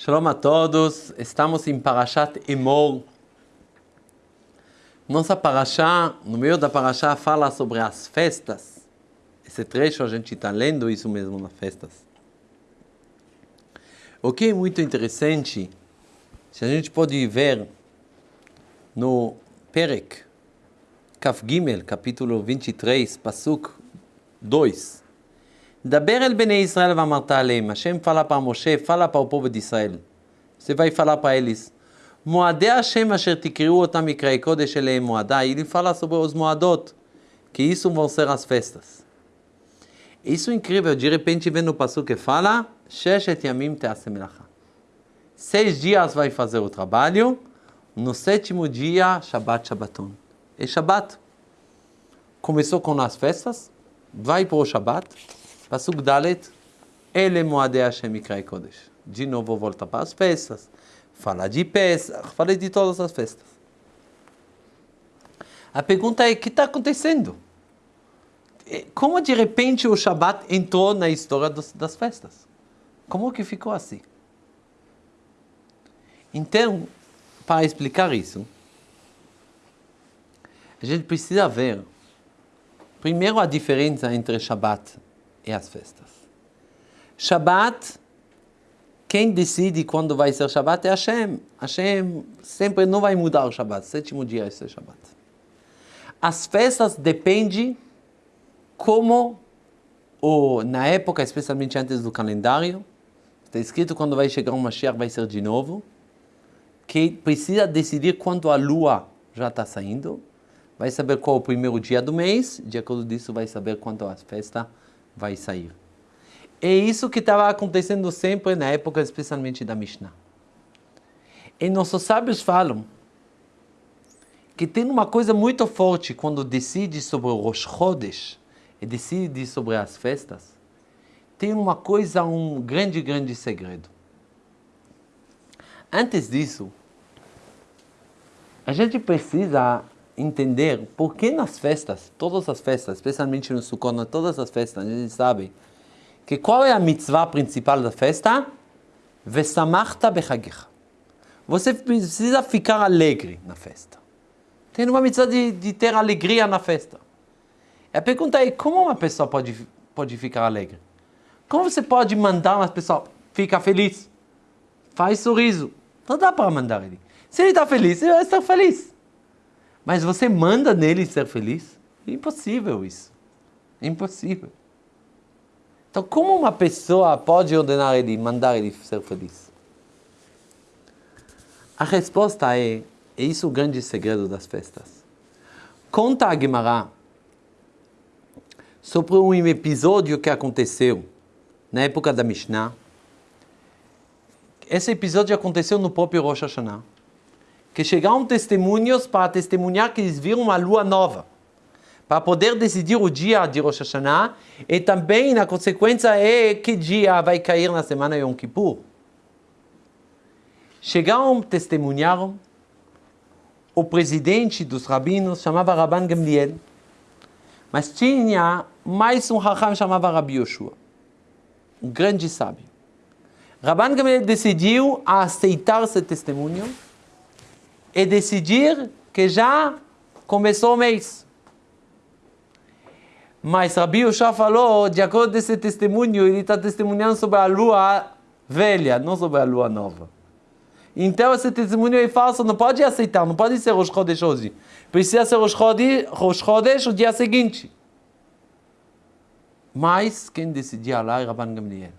Shalom a todos, estamos em Parashat Emor. Nossa Parashá, no meio da Parashá, fala sobre as festas. Esse trecho a gente está lendo isso mesmo nas festas. O que é muito interessante, se a gente pode ver no Perek, Kaf Gimel, capítulo 23, Pasuk 2. Daber el bene Israel vamart aleim. Hashem fala para Moshe, fala para o povo de Israel. Você vai falar para eles. Moadei Hashem asher tikriu otam mikrei kodesh eleim moadai. Ele fala sobre os moadot, que isso vão ser as festas. Isso é incrível. De repente vem o passo que fala, Sheshet yamim teasem melacha. Seis dias vai fazer o trabalho, no sétimo dia, Shabbat Shabbaton. É Shabbat. Começou com as festas, vai para o Shabbat, Pasuk Dalet, Ele Moadei Hashem Mikrai Kodesh. De novo volta para as festas. Fala de Pesach, fala de todas as festas. A pergunta é, o que está acontecendo? Como de repente o Shabat entrou na história dos, das festas? Como que ficou assim? Então, para explicar isso, a gente precisa ver, primeiro, a diferença entre Shabat e as festas. Shabat, quem decide quando vai ser Shabat é Hashem. Hashem sempre não vai mudar o Shabat, sétimo dia é ser Shabat. As festas dependem como, ou na época, especialmente antes do calendário, está escrito quando vai chegar um Mashiach vai ser de novo, que precisa decidir quando a lua já está saindo, vai saber qual é o primeiro dia do mês, de acordo disso vai saber quando a festa vai sair. É isso que estava acontecendo sempre na época, especialmente da Mishnah. E nossos sábios falam que tem uma coisa muito forte quando decide sobre o Rosh Chodesh e decide sobre as festas. Tem uma coisa, um grande, grande segredo. Antes disso, a gente precisa entender por que nas festas, todas as festas, especialmente no Sukkot, todas as festas, gente sabe que qual é a mitzvah principal da festa? Vesamachta bechagecha. Você precisa ficar alegre na festa. Tem uma mitzvah de, de ter alegria na festa. A pergunta é, como uma pessoa pode, pode ficar alegre? Como você pode mandar uma pessoa ficar feliz? Faz sorriso. Não dá para mandar ele. Se ele está feliz, ele vai estar feliz. Mas você manda nele ser feliz? Impossível isso. Impossível. Então, como uma pessoa pode ordenar ele, mandar ele ser feliz? A resposta é, é isso o grande segredo das festas. Conta a Gemara sobre um episódio que aconteceu na época da Mishnah. Esse episódio aconteceu no próprio Rosh Hashanah que chegaram testemunhos para testemunhar que eles viram uma lua nova, para poder decidir o dia de Rosh Hashanah e também, na consequência, é que dia vai cair na semana Yom Kippur. Chegaram, testemunharam, o presidente dos rabinos chamava Rabban Gamliel, mas tinha mais um Raham chamava Rabi Yoshua, um grande sábio. Rabban Gamliel decidiu aceitar esse testemunho e decidir que já começou o mês. Mas Rabi Yoshua falou, de acordo com esse testemunho, ele está testemunhando sobre a lua velha, não sobre a lua nova. Então esse testemunho é falso, não pode aceitar, não pode ser Rosh Chodesh hoje. Precisa ser Rosh Chodesh, Rosh Chodesh o dia seguinte. Mas quem decidia lá é Rabban Gamliel.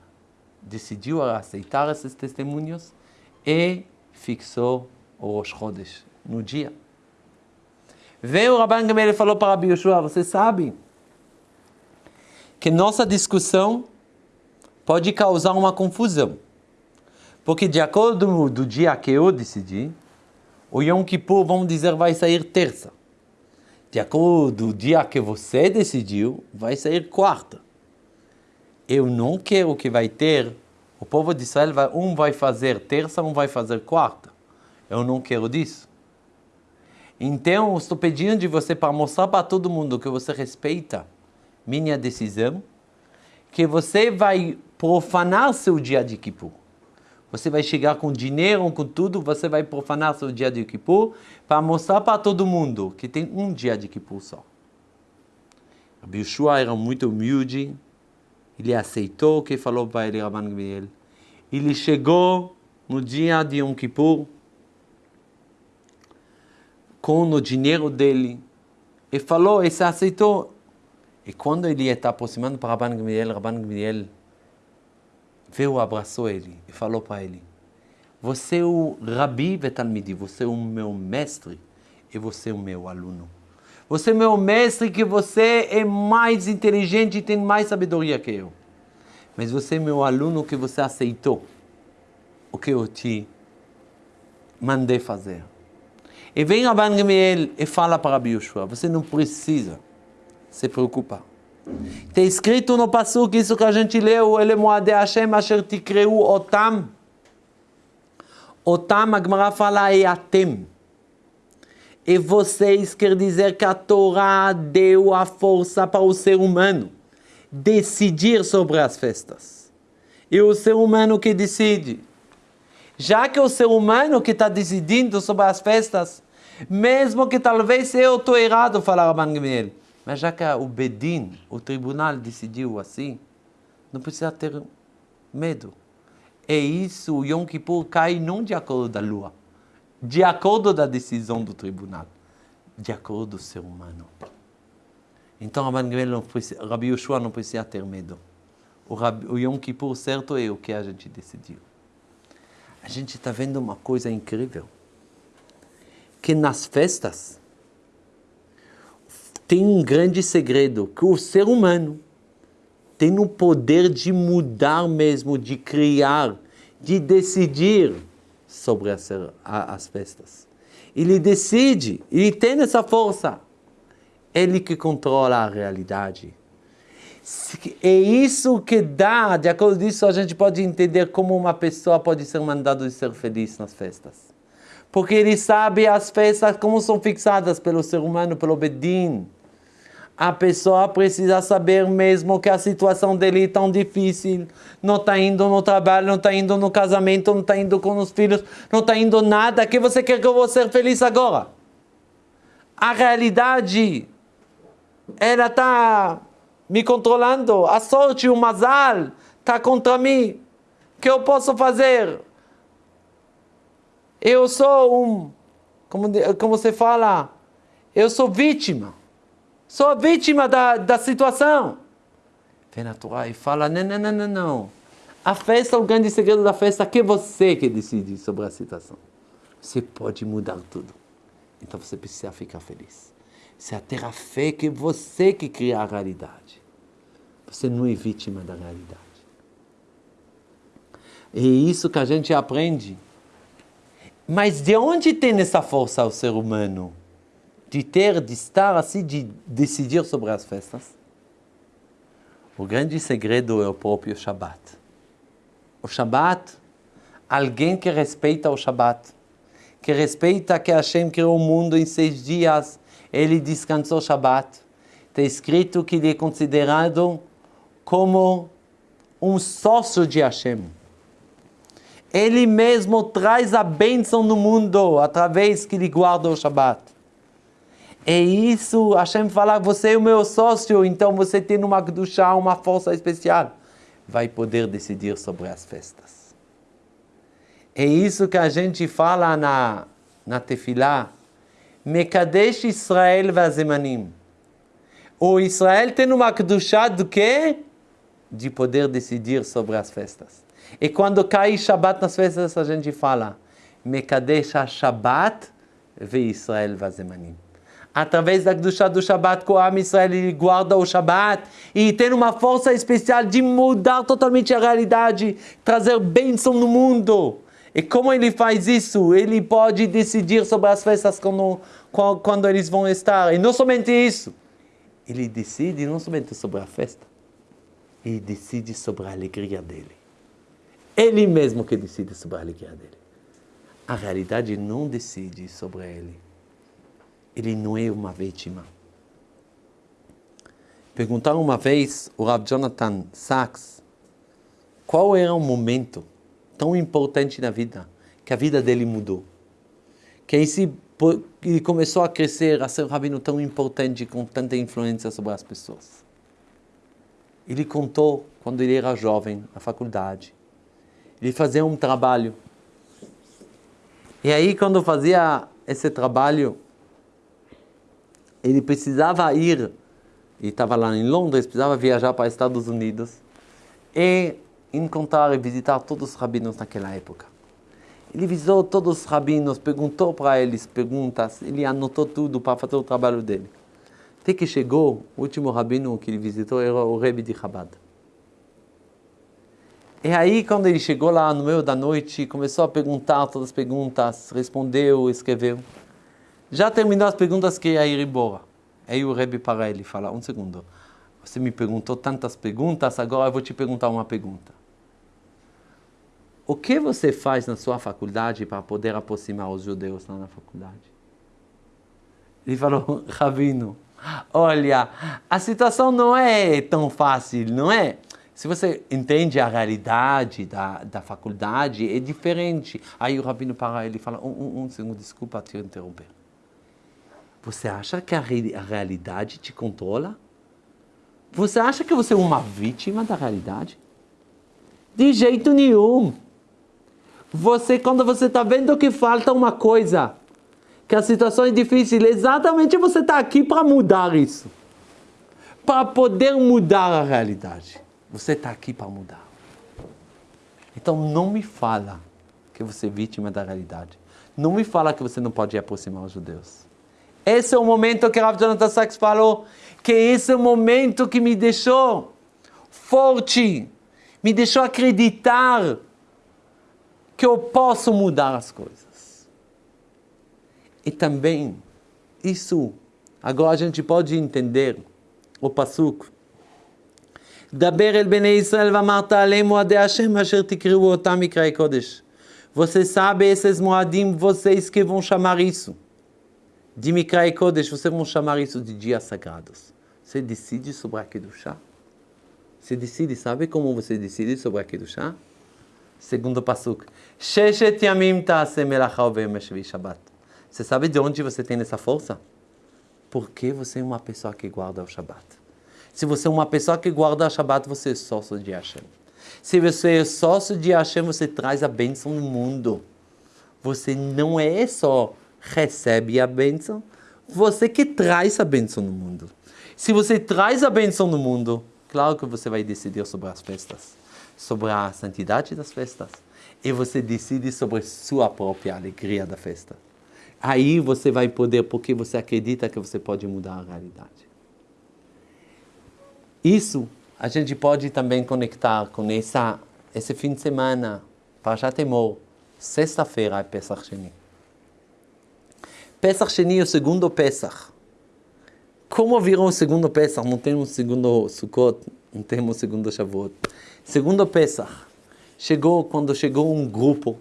Decidiu aceitar esses testemunhos e fixou Rosh Chodesh, no dia. Veio o Rabban Gamaliel e falou para Rabi Yoshua, você sabe que nossa discussão pode causar uma confusão. Porque de acordo do dia que eu decidi, o Yom Kippur, vamos dizer, vai sair terça. De acordo do dia que você decidiu, vai sair quarta. Eu não quero que vai ter, o povo de Israel, vai, um vai fazer terça, um vai fazer quarta. Eu não quero disso. Então, estou pedindo de você para mostrar para todo mundo que você respeita minha decisão, que você vai profanar seu dia de Kippur. Você vai chegar com dinheiro, com tudo, você vai profanar seu dia de Kippur para mostrar para todo mundo que tem um dia de Kippur só. Rabbi Yeshua era muito humilde, ele aceitou o que falou para ele Rabban Gamliel. Ele chegou no dia de Yom Kippur com o dinheiro dele e falou, e se aceitou. E quando ele está aproximando para Rabban Gamliel, Rabban Gamliel veio, abraçou ele e falou para ele, você é o Rabi Vetalmidi, você é o meu mestre e você é o meu aluno. Você é meu mestre, que você é mais inteligente e tem mais sabedoria que eu. Mas você é meu aluno, que você aceitou o que eu te mandei fazer. E vem Rabban Gamiel e fala para Rabi Yoshua, você não precisa se preocupar. Está escrito no Passuk, isso que a gente leu, ele moade Hashem asher tikreu otam. Otam, a Gemara fala, é atem. E vocês quer dizer que a Torá deu a força para o ser humano decidir sobre as festas. E o ser humano que decide. Já que o ser humano que está decidindo sobre as festas, mesmo que talvez eu estou errado, falar Rabban Gamliel, mas já que o Bedin, o tribunal, decidiu assim, não precisa ter medo. É isso, o Yom Kippur cai não de acordo da lua, de acordo da decisão do tribunal, de acordo do ser humano. Então, Rabi Yoshua não precisa ter medo. O, o Yom Kippur certo é o que a gente decidiu. A gente está vendo uma coisa incrível. Que nas festas tem um grande segredo, que o ser humano tem o poder de mudar mesmo, de criar, de decidir sobre as, as festas. Ele decide, ele tem essa força. Ele que controla a realidade. É isso que dá, de acordo disso a gente pode entender como uma pessoa pode ser mandada de ser feliz nas festas. Porque ele sabe as festas como são fixadas pelo ser humano, pelo Bedin a pessoa precisa saber mesmo que a situação dele é tão difícil, não está indo no trabalho, não está indo no casamento, não está indo com os filhos, não está indo nada, que você quer que eu vou ser feliz agora? A realidade, ela está me controlando, a sorte, o mazal, está contra mim. O que eu posso fazer? Eu sou um, como, como você fala, eu sou vítima. Sou vítima da, da situação. Vem na Torá e fala, não, não, não, não, não. A festa, o grande segredo da festa é que você que decide sobre a situação. Você pode mudar tudo. Então você precisa ficar feliz. É ter a fé que você que cria a realidade. Você não é vítima da realidade. É isso que a gente aprende. Mas de onde tem essa força o ser humano? de ter, de estar assim, de decidir sobre as festas? O grande segredo é o próprio Shabat. O Shabat, alguém que respeita o Shabat, que respeita que Hashem criou o mundo em seis dias, ele descansou Shabat. Está escrito que ele é considerado como um sócio de Hashem. Ele mesmo traz a bênção no mundo através que ele guarda o Shabat. É isso, Hashem fala, você é o meu sócio, então você tem uma Kedushá, uma força especial. Vai poder decidir sobre as festas. É isso que a gente fala na, na Tefilá. Mekadesh Israel vazemanim. O Israel tem uma Kedushá do quê? De poder decidir sobre as festas. E quando cai Shabbat nas festas, a gente fala Mekadesh Shabbat ve Israel vazemanim através da do, do Shabbat com a Israel, ele guarda o Shabbat e tem uma força especial de mudar totalmente a realidade, trazer bênção no mundo. E como ele faz isso? Ele pode decidir sobre as festas quando, quando eles vão estar. E não somente isso, ele decide não somente sobre a festa, ele decide sobre a alegria dele. Ele mesmo que decide sobre a alegria dele. A realidade não decide sobre ele ele não é uma vítima. Perguntaram uma vez o Rav Jonathan Sachs qual era o momento tão importante na vida, que a vida dele mudou. Que aí ele começou a crescer, a ser um rabino tão importante, com tanta influência sobre as pessoas. Ele contou, quando ele era jovem, na faculdade, ele fazia um trabalho. E aí, quando fazia esse trabalho, ele precisava ir, ele estava lá em Londres, precisava viajar para os Estados Unidos e encontrar e visitar todos os rabinos naquela época. Ele visitou todos os rabinos, perguntou para eles perguntas, ele anotou tudo para fazer o trabalho dele. Até que chegou, o último rabino que ele visitou era o Rebbe de Chabad. E aí, quando ele chegou lá no meio da noite, começou a perguntar todas as perguntas, respondeu, escreveu. Já terminou as perguntas que ia ir embora. Aí o Rebbe para ele fala, um segundo, você me perguntou tantas perguntas, agora eu vou te perguntar uma pergunta. O que você faz na sua faculdade para poder aproximar os judeus lá na faculdade? Ele falou, Rabino, olha, a situação não é tão fácil, não é? Se você entende a realidade da, da faculdade, é diferente. Aí o Rabino para ele e fala, um, um, um segundo, desculpa te interromper. Você acha que a, a realidade te controla? Você acha que você é uma vítima da realidade? De jeito nenhum. Você, quando você está vendo que falta uma coisa, que a situação é difícil, exatamente você está aqui para mudar isso. Para poder mudar a realidade. Você está aqui para mudar. Então não me fala que você é vítima da realidade. Não me fala que você não pode aproximar os judeus. Esse é o momento que Rav Jonathan Sachs falou, que esse é o momento que me deixou forte, me deixou acreditar que eu posso mudar as coisas. E também, isso, agora a gente pode entender o passuco. דבר אל בני ישראל ואמרת עליהם מועדי השם אשר תקראו אותם מקראי קודש. Você sabe esses moadim, vocês que vão chamar isso. De Mikrai Kodesh, vocês vão chamar isso de dias sagrados. Você decide sobre a Kedushá? Você decide, sabe como você decide sobre a Kedushá? Segundo Pasuk. Sheshet yamim Shabbat. Você sabe de onde você tem essa força? Porque você é uma pessoa que guarda o Shabbat. Se você é uma pessoa que guarda o Shabbat, você é sócio de Hashem. Se você é sócio de Hashem, você traz a bênção no mundo. Você não é só recebe a bênção, você que traz a bênção no mundo. Se você traz a bênção no mundo, claro que você vai decidir sobre as festas, sobre a santidade das festas, e você decide sobre sua própria alegria da festa. Aí você vai poder, porque você acredita que você pode mudar a realidade. Isso a gente pode também conectar com essa, esse fim de semana, para já temor, sexta-feira é Pesach Sheni. Pesach Sheni é o segundo Pesach. Como virou o segundo Pesach? Não temos segundo Sukkot, não temos segundo Shavuot. Segundo Pesach, chegou quando chegou um grupo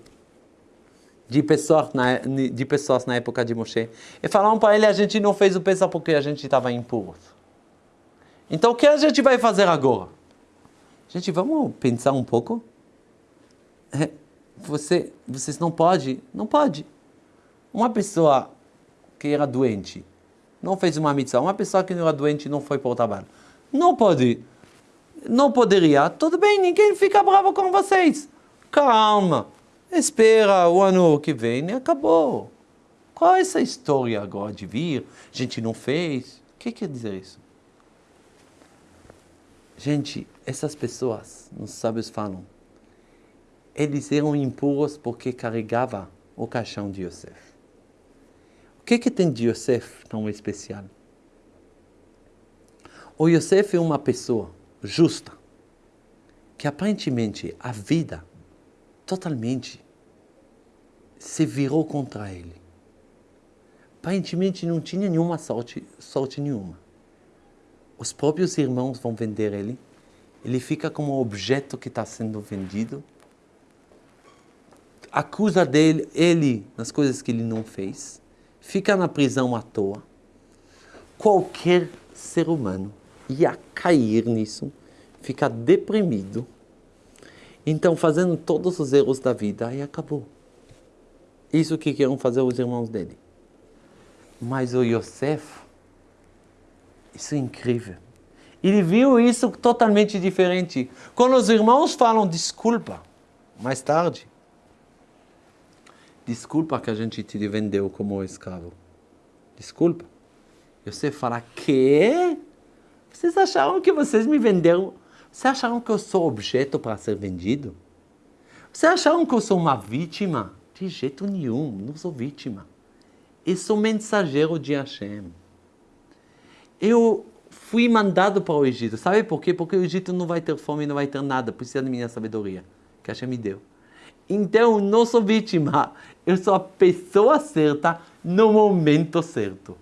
de pessoas na, de pessoas na época de Moshe e falaram para ele, a gente não fez o Pesach porque a gente estava impuro. Então o que a gente vai fazer agora? Gente, vamos pensar um pouco? É, você, vocês não pode, não pode. Uma pessoa que era doente, não fez uma mitzvah, uma pessoa que não era doente não foi para o trabalho, não pode, não poderia, tudo bem, ninguém fica bravo com vocês. Calma, espera o ano que vem e acabou. Qual é essa história agora de vir? A gente não fez. O que quer dizer isso? Gente, essas pessoas, os sábios falam, eles eram impuros porque carregava o caixão de Yosef que, que tem de Yosef tão especial? O Yosef é uma pessoa justa, que aparentemente a vida totalmente se virou contra ele. Aparentemente não tinha nenhuma sorte, sorte nenhuma. Os próprios irmãos vão vender ele, ele fica como objeto que está sendo vendido, acusa dele, ele nas coisas que ele não fez fica na prisão à toa, qualquer ser humano ia cair nisso, ficar deprimido Então, fazendo todos os erros da vida, aí acabou. Isso que queriam fazer os irmãos dele. Mas o Yosef, isso é incrível. Ele viu isso totalmente diferente. Quando os irmãos falam desculpa, mais tarde, desculpa que a gente te vendeu como escravo. Desculpa. Você fala, que? Vocês acharam que vocês me venderam? Vocês acharam que eu sou objeto para ser vendido? Vocês acharam que eu sou uma vítima? De jeito nenhum, não sou vítima. Eu sou mensageiro de Hashem. Eu fui mandado para o Egito. Sabe por quê? Porque o Egito não vai ter fome, não vai ter nada. Precisa da minha sabedoria, que Hashem me deu. Então, não sou vítima. Eu sou a pessoa certa no momento certo.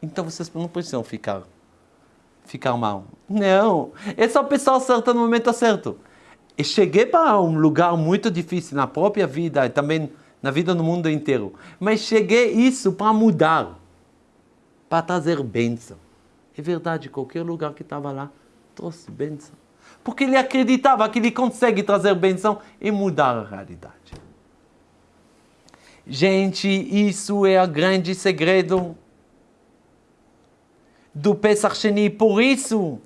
Então, vocês não precisam ficar, ficar mal. Não. Eu sou a pessoa certa no momento certo. Eu cheguei para um lugar muito difícil na própria vida e também na vida no mundo inteiro. Mas cheguei isso para mudar, para trazer bênção. É verdade, qualquer lugar que estava lá trouxe bênção. Porque ele acreditava que ele consegue trazer bênção e mudar a realidade. Gente, isso é o grande segredo do Pesach Sheni. Por isso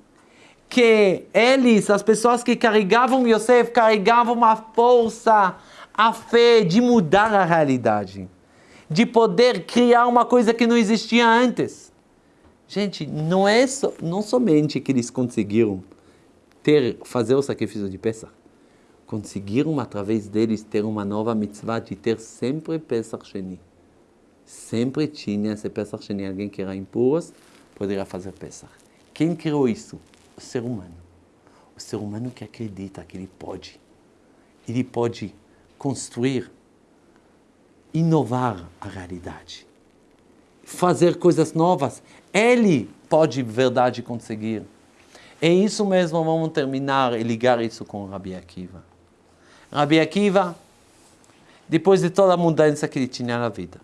que eles, as pessoas que carregavam Yosef, carregavam a força, a fé de mudar a realidade. De poder criar uma coisa que não existia antes. Gente, não é so, não somente que eles conseguiram ter, fazer o sacrifício de Pesach, conseguiram através deles ter uma nova mitzvah de ter sempre Pesach Sheni. Sempre tinha esse Pesach Sheni, alguém que era impuro, poderia fazer Pesach. Quem criou isso? O ser humano. O ser humano que acredita que ele pode. Ele pode construir, inovar a realidade. Fazer coisas novas. Ele pode, de verdade, conseguir. É isso mesmo, vamos terminar e ligar isso com Rabi Akiva. Rabi Akiva, depois de toda a mudança que ele tinha na vida,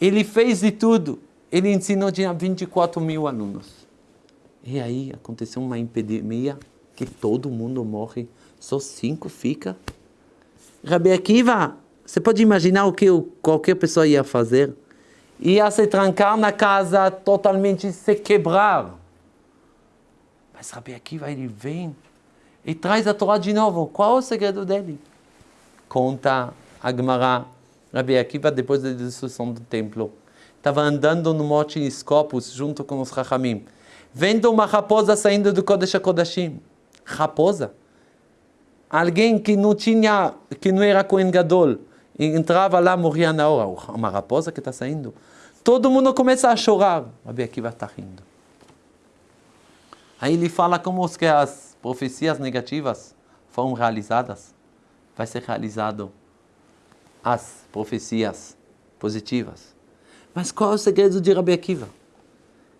ele fez de tudo. Ele ensinou, tinha 24 mil alunos. E aí aconteceu uma epidemia que todo mundo morre, só cinco fica. Rabi Akiva, você pode imaginar o que qualquer pessoa ia fazer? Ia se trancar na casa, totalmente se quebrar. Mas Rabi Akiva, ele vem e traz a Torá de novo. Qual é o segredo dele? Conta a Gemara. Rabi Akiva, depois da destruição do templo, estava andando no Monte Escopus junto com os Rachamim. Vendo uma raposa saindo do Kodesh HaKodashim. Raposa. Alguém que não tinha, que não era Kohen Gadol, entrava lá, morria na hora. Uma raposa que está saindo. Todo mundo começa a chorar. Rabi Akiva está rindo. Aí ele fala como que as profecias negativas foram realizadas. Vai ser realizado as profecias positivas. Mas qual é o segredo de Rabi Akiva?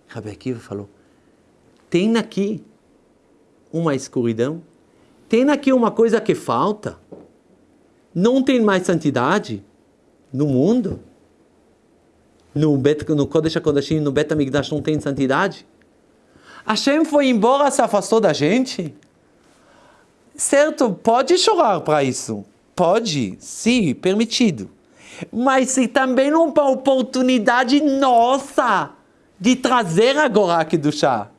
Rabi Akiva falou, tem aqui uma escuridão, tem aqui uma coisa que falta. Não tem mais santidade no mundo. No, Bet, no Kodesh HaKodashim, no Bet HaMikdash não tem santidade. Hashem foi embora, se afastou da gente? Certo, pode chorar para isso. Pode, sim, permitido. Mas se também uma oportunidade nossa de trazer agora aqui do chá.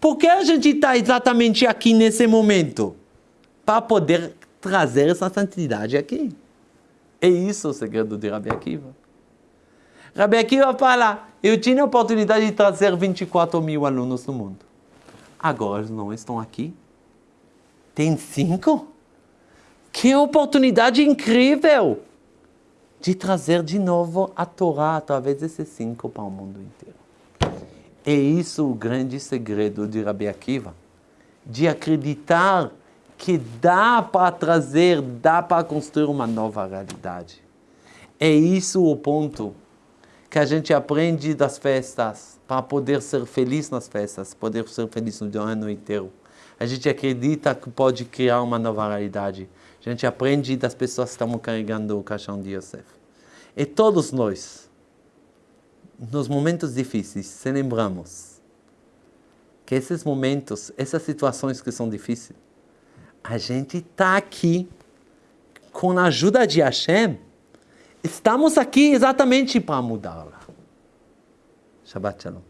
Por que a gente está exatamente aqui nesse momento? Para poder trazer essa santidade aqui. É isso o segredo de Rabi Akiva. Rabi Akiva fala, eu tinha a oportunidade de trazer 24 mil alunos no mundo. Agora eles não estão aqui. Tem cinco? Que oportunidade incrível de trazer de novo a Torá através desses cinco para o mundo inteiro. É isso o grande segredo de Rabi Akiva, de acreditar que dá para trazer, dá para construir uma nova realidade. É isso o ponto que a gente aprende das festas, para poder ser feliz nas festas, poder ser feliz no ano inteiro. A gente acredita que pode criar uma nova realidade. A gente aprende das pessoas que estão carregando o caixão de Yosef. E todos nós, nos momentos difíceis, se lembramos que esses momentos, essas situações que são difíceis, A gente está aqui com a ajuda de Hashem. Estamos aqui exatamente para mudá-la. Shabbat Shalom.